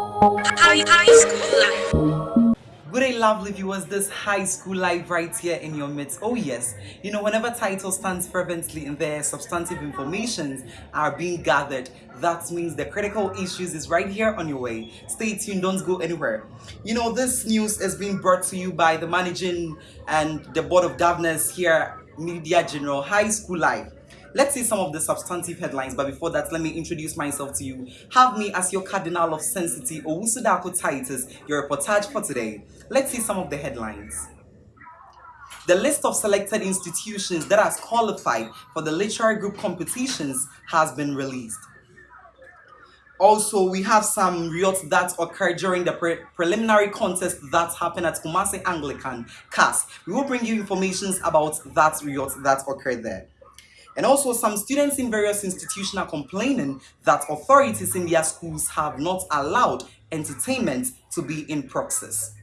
School life. Good day, lovely viewers. This high school life right here in your midst. Oh, yes. You know, whenever title stands fervently in there, substantive informations are being gathered. That means the critical issues is right here on your way. Stay tuned, don't go anywhere. You know, this news is being brought to you by the managing and the board of governors here, Media General High School Life. Let's see some of the substantive headlines, but before that, let me introduce myself to you. Have me as your Cardinal of Sensity, Owusudako Titus, your reportage for today. Let's see some of the headlines. The list of selected institutions that has qualified for the literary group competitions has been released. Also, we have some riots that occurred during the pre preliminary contest that happened at Kumasi Anglican CAS. We will bring you information about that riot that occurred there. And also some students in various institutions are complaining that authorities in their schools have not allowed entertainment to be in process.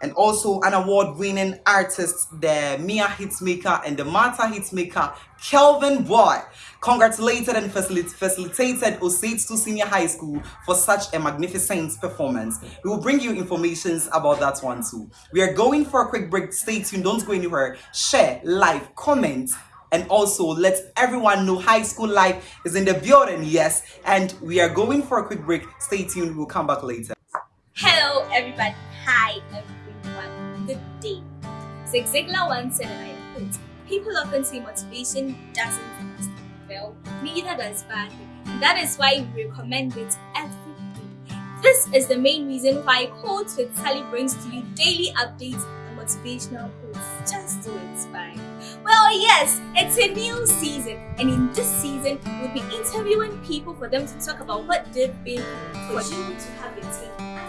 And also an award-winning artist, the Mia Hitmaker and the Martha Hitmaker, Kelvyn Boy, congratulated and facilitated Osei Tutu Senior High School for such a magnificent performance. We will bring you information about that one too. We are going for a quick break. Stay tuned. Don't go anywhere. Share, like, comment, and also let everyone know high school life is in the building yes. And we are going for a quick break. Stay tuned. We'll come back later. Hello everybody. Hi everyone. Good day. Zig ziglar once said and i quote people often say motivation doesn't last well. Neither does bad. That is why we recommend it every day this is the main reason why quotes with sally brings to you daily updates and motivational quotes yes, it's a new season, and in this season, we'll be interviewing people for them to talk about what they've been through for you to have your take and.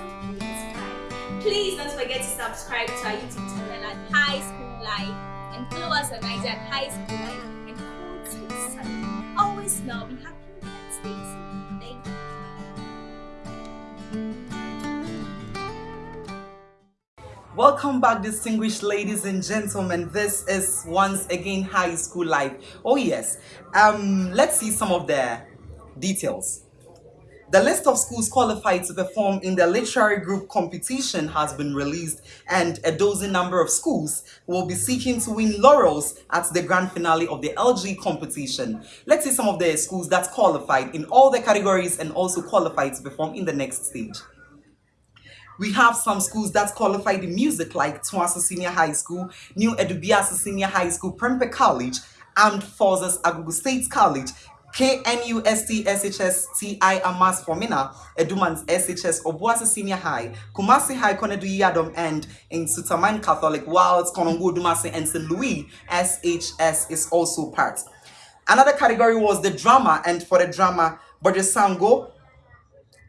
Please don't forget to subscribe to our YouTube channel at High School Life and follow us on IG at High School Life and Codes with Sun. Always smile, be happy, and stay safe. Thank you. Welcome back, distinguished ladies and gentlemen. This is once again high school life. Oh, yes. Um, let's see some of the details. The list of schools qualified to perform in the literary group competition has been released, and a dozen number of schools will be seeking to win laurels at the grand finale of the LG competition. Let's see some of the schools that qualified in all the categories and also qualified to perform in the next stage. We have some schools that qualify the music like Twasa Senior High School, New Edubiasa Senior High School, Prempeh College, Armed Forces Agogo State College, KNUST Amas Formina, Edumans SHS Obuasi Senior High, Kumasi High Konedu Yadom and Nsutaman Catholic, whilst Konongo Dumasi and St. Louis SHS is also part. Another category was the drama, and for the drama, Bojesango,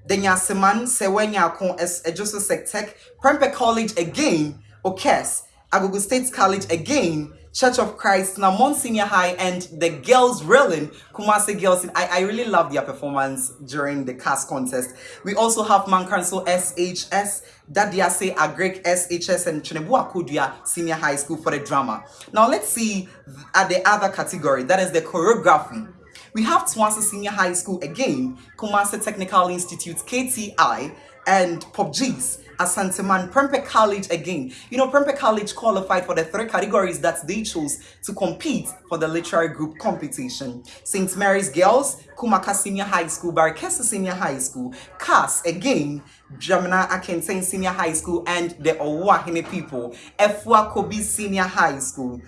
Denyaseman Sewenya Kon as Ejoso eh, Sectec, Prempeh College again, Okes, Agogo State College again, Church of Christ, Namon Senior High, and the girls Railing, Kumasi Girls. I, I really love their performance during the cast contest. We also have Mankanso SHS, Dadiase Agrek SHS, and Chenebua Kudia Senior High School for the drama. Now let's see at the other category, that is the choreography. We have Twasa Senior High School again, Kumasi Technical Institute, KTI, and POPG's Asanteman Prempeh College again. You know, Prempeh College qualified for the three categories that they chose to compete for the literary group competition. St. Mary's Girls, Kumaka Senior High School, Barakesa Senior High School, CAS again, Jamina Akenten Senior High School, and the Owahine people, Efua Kobi Senior High School.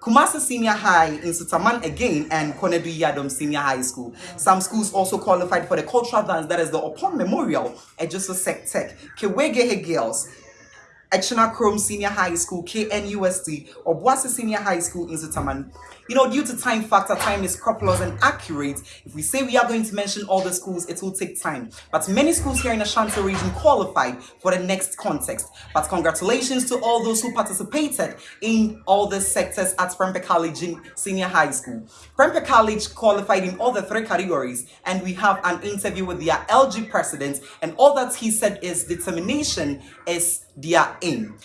Kumasi Senior High Nsutaman again and Konedu Yadom Senior High School. Some schools also qualified for the cultural dance that is the Upon Memorial Ejoso Sec Tech, Kewegehe Girls, Echina Chrome Senior High School, KNUST, Obuasi Senior High School in Sutaman. You know, due to time factor, time is scrupulous and accurate. If we say we are going to mention all the schools, it will take time. But many schools here in Ashanti region qualified for the next context. But congratulations to all those who participated in all the sectors at Prempeh College Senior High School. Prempeh College qualified in all the three categories, and we have an interview with their LG president, and all that he said is determination is their aim.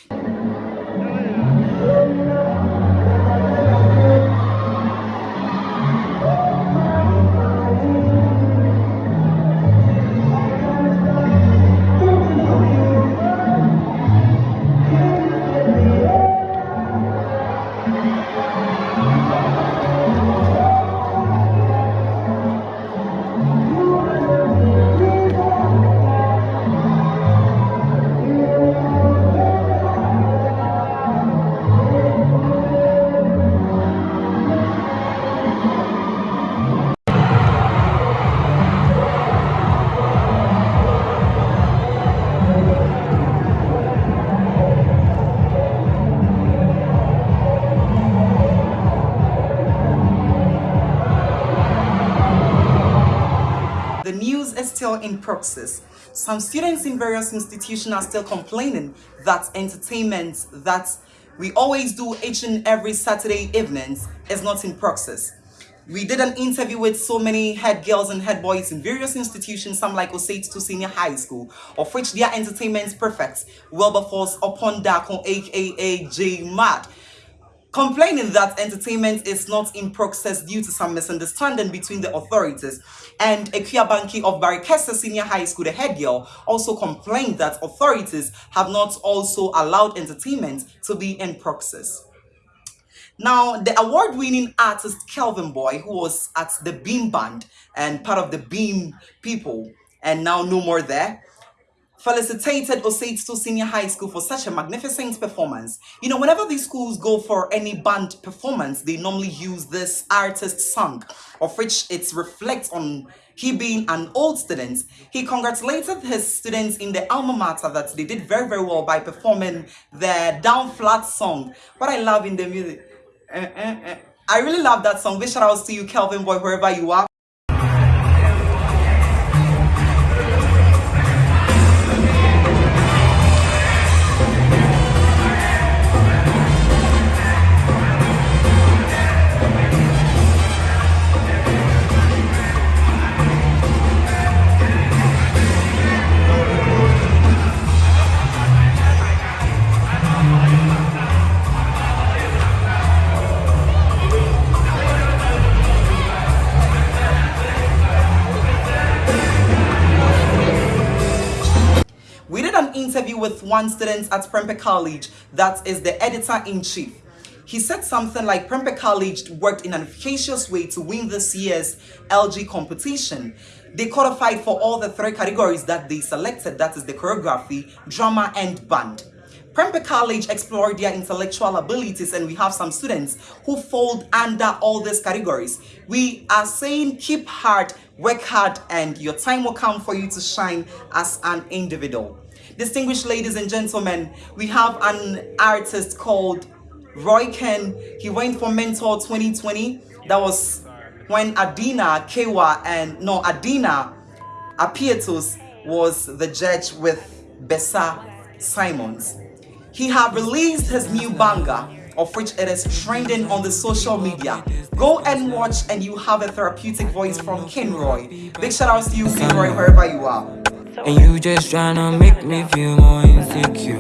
Still in process. Some students in various institutions are still complaining that entertainment that we always do each and every Saturday evenings is not in process. We did an interview with so many head girls and head boys in various institutions, some like Osei Tutu Senior High School, of which their entertainment prefects, Wilberforce upon Dako, aka J Mad, complaining that entertainment is not in process due to some misunderstanding between the authorities. And Ekia Banki of Barikesa Senior High School, the head girl, also complained that authorities have not also allowed entertainment to be in process. Now, the award-winning artist Kelvyn Boy, who was at the Beam Band and part of the Beam people, and now no more there, felicitated Osei Tutu Senior High School for such a magnificent performance. You know, whenever these schools go for any band performance, they normally use this artist song, of which it reflects on he being an old student. He congratulated his students in the alma mater that they did very, very well by performing the down flat song. What I love in the music, Eh, eh, eh. I really love that song. Big shout outs to you, Kelvyn Boy, wherever you are. Did an interview with one student at Prempeh College that is the editor-in-chief. He said something like Prempeh College worked in an efficacious way to win this year's LG competition. They qualified for all the three categories that they selected, that is the choreography, drama, and band. Prempeh College explored their intellectual abilities and we have some students who fall under all these categories. We are saying keep hard, work hard, and your time will come for you to shine as an individual. Distinguished ladies and gentlemen, we have an artist called Roy Ken. He went for Mentor 2020. That was when Adina Kewa and no Adina Apietos was the judge with Bessa Simons. He have released his new banger of which it is trending on the social media. Go and watch and you have a therapeutic voice from Kenroy. Big shout outs to you Kenroy wherever you are. And you just tryna make me feel more insecure.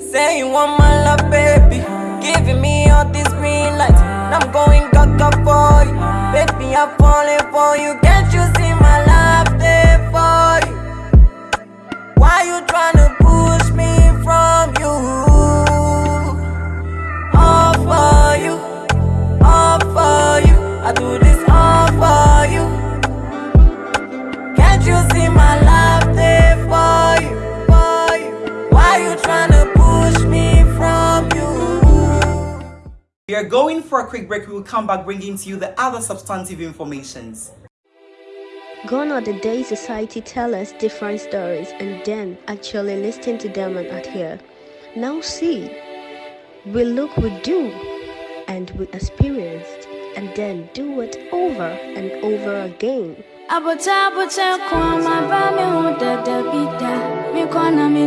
Say you want my love, baby. Giving me all these green lights. And I'm going gaga for you. Baby, I'm falling for you. Can't you see my love there for you? Why you tryna push me from you? All for you, all for you. I do We are going for a quick break. We will come back bringing to you the other substantive informations. Gone are the days society tell us different stories and then actually listen to them and adhere. Now see, we look, we do, and we experienced, and then do it over and over again. Abota abota kwa maba me hu dada bida Me kwana me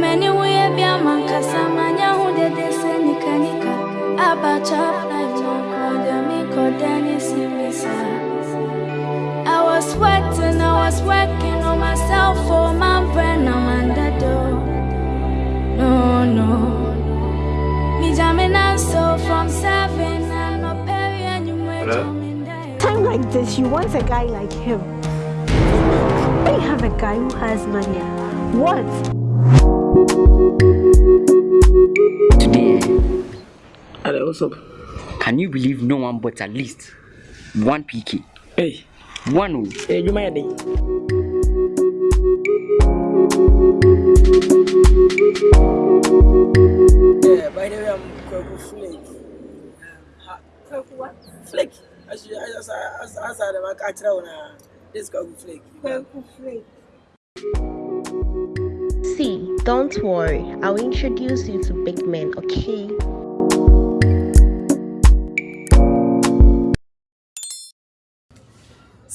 nim ya me konti ma sha obia hu mandeka Ya me ni hu ye bia man kasa ma nya hu de de se nika nika Abacha life no koda me simisa I was sweating, I was working on myself for my brain, I'm under door. No, no. Me jamming and so from seven and no perry and you wait Hello? on me there. time like this, you want a guy like him. When you have a guy who has money, what? Hello, what's up? Can you believe no one but at least one PK? Hey, One hey, you mind? Yeah, by the way, I'm Kwaku Flake. Kwaku what? Flake. As you, as as as I catch around this Kwaku Flake. Kwaku Flake. Don't worry, I'll introduce you to big men, okay?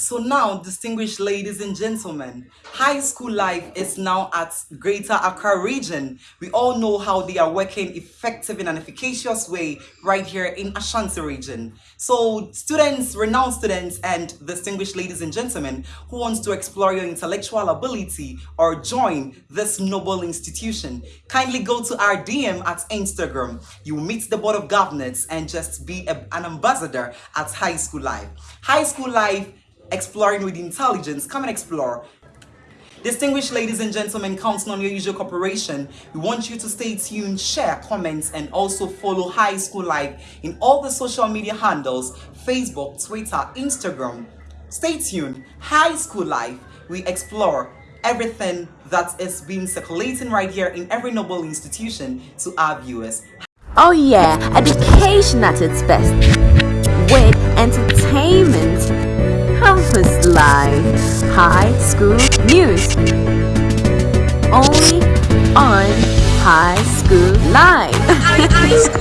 So now, distinguished ladies and gentlemen, high school life is now at Greater Accra region. We all know how they are working effective in an efficacious way right here in Ashanti region. So students, renowned students and distinguished ladies and gentlemen who wants to explore your intellectual ability or join this noble institution, kindly go to our DM at Instagram. You meet the board of governors and just be a, an ambassador at High School Life. High School Life exploring with intelligence. Come and explore. Distinguished ladies and gentlemen, counting on your usual cooperation, we want you to stay tuned, share, comments, and also follow High School Life in all the social media handles Facebook, Twitter, Instagram. Stay tuned. High School Life, we explore everything that is being circulating right here in every noble institution to our viewers. Oh, yeah, education at its best with entertainment, campus life, high school news. Only on High School Live.